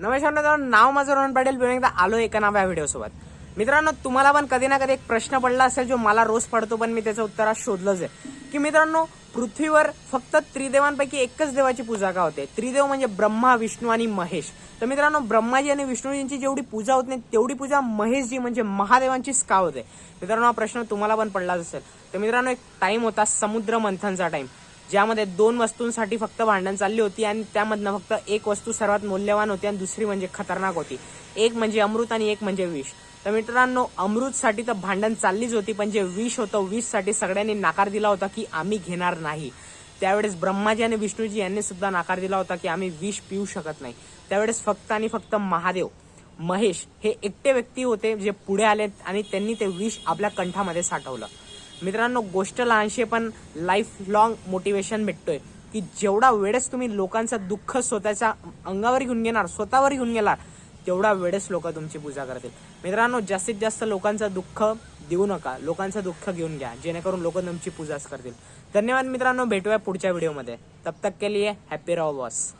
नमस्कार मित्रांनो नाव माझं रोहन पाटील. पुन्हा एकदा आलो एका नाव या व्हिडिओ सोबत मित्रांनो तुम्हाला पण कधी ना कधी एक प्रश्न पडला असेल जो मला रोज पडतो पण मी त्याचं उत्तर आज शोधलंच आहे. की मित्रांनो पृथ्वीवर फक्त त्रिदेवांपैकी एकच देवाची पूजा का होते? त्रिदेव म्हणजे ब्रह्मा विष्णू आणि महेश. तर मित्रांनो ब्रह्माजी आणि विष्णूजींची जेवढी पूजा होत नाही तेवढी पूजा महेशजी म्हणजे महादेवांचीच का होते? मित्रांनो हा प्रश्न तुम्हाला पण पडलाच असेल. तर मित्रांनो एक टाईम होता समुद्र मंथनचा टाईम ज्यामध्ये दोन वस्तूंसाठी फक्त भांडण चालली होती आणि त्यामधनं फक्त एक वस्तू सर्वात मौल्यवान होती आणि दुसरी म्हणजे खतरनाक होती. एक म्हणजे अमृत आणि एक म्हणजे विष. तर मित्रांनो अमृतसाठी तर भांडण चाललीच होती पण जे विष होतं विषसाठी सगळ्यांनी नाकार दिला होता की आम्ही घेणार नाही. त्यावेळेस ब्रह्माजी आणि विष्णूजी यांनी सुद्धा नाकार दिला होता की आम्ही विष पिऊ शकत नाही. त्यावेळेस फक्त आणि फक्त महादेव महेश हे एकटे व्यक्ती होते जे पुढे आले आणि त्यांनी ते विष आपल्या कंठामध्ये साठवलं. मित्रांनो गोष्ट लहानशी पण लाईफ लॉंग मोटिवेशन भेटतोय. की जेवढा वेळेस तुम्ही लोकांचं दुःख स्वतःच्या अंगावर घेऊन घेणार स्वतःवर घेऊन गेणार तेवढा वेळेस लोक तुमची पूजा करतील. मित्रांनो जास्तीत जास्त लोकांचं दुःख देऊ नका. लोकांचं दुःख घेऊन घ्या. जेणेकरून लोक तुमची पूजाच करतील. धन्यवाद मित्रांनो भेटूया पुढच्या व्हिडिओमध्ये. तब तक के लिए हॅपी राहो बॉस